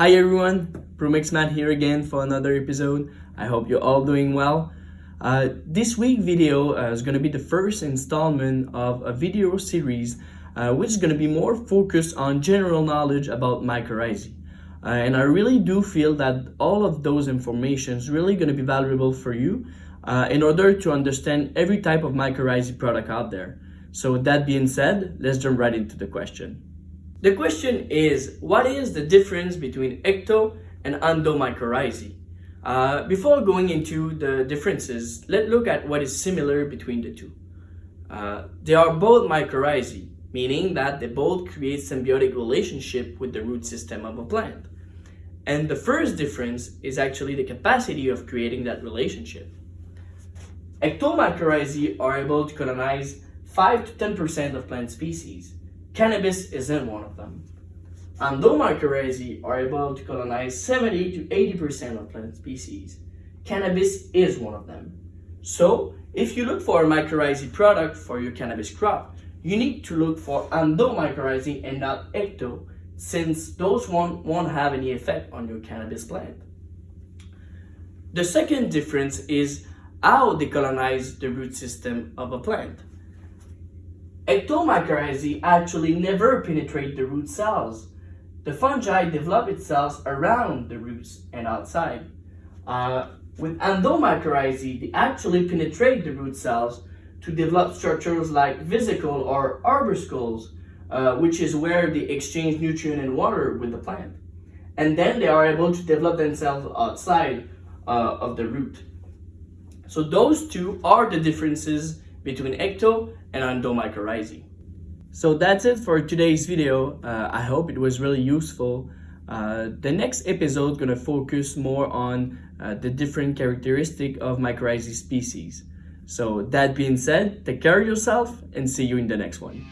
Hi everyone, ProMixMat here again for another episode. I hope you're all doing well. Uh, this week video uh, is going to be the first installment of a video series uh, which is going to be more focused on general knowledge about mycorrhizae. Uh, and I really do feel that all of those information is really going to be valuable for you uh, in order to understand every type of mycorrhizae product out there. So with that being said, let's jump right into the question. The question is, what is the difference between ecto and endomycorrhizae? Uh, before going into the differences, let's look at what is similar between the two. Uh, they are both mycorrhizae, meaning that they both create symbiotic relationship with the root system of a plant. And the first difference is actually the capacity of creating that relationship. Ectomycorrhizae are able to colonize 5 to 10% of plant species, Cannabis isn't one of them. Endomycorrhizae are able to colonize 70 to 80% of plant species. Cannabis is one of them. So, if you look for a mycorrhizae product for your cannabis crop, you need to look for endomycorrhizae and not ecto, since those won't, won't have any effect on your cannabis plant. The second difference is how they colonize the root system of a plant. Ectomycorrhizae actually never penetrate the root cells. The fungi develop its cells around the roots and outside. Uh, with endomycorrhizae, they actually penetrate the root cells to develop structures like vesicle or arbuscules, uh, which is where they exchange nutrient and water with the plant. And then they are able to develop themselves outside uh, of the root. So those two are the differences between ecto and endomycorrhizae. So that's it for today's video. Uh, I hope it was really useful. Uh, the next episode gonna focus more on uh, the different characteristic of mycorrhizae species. So that being said, take care of yourself and see you in the next one.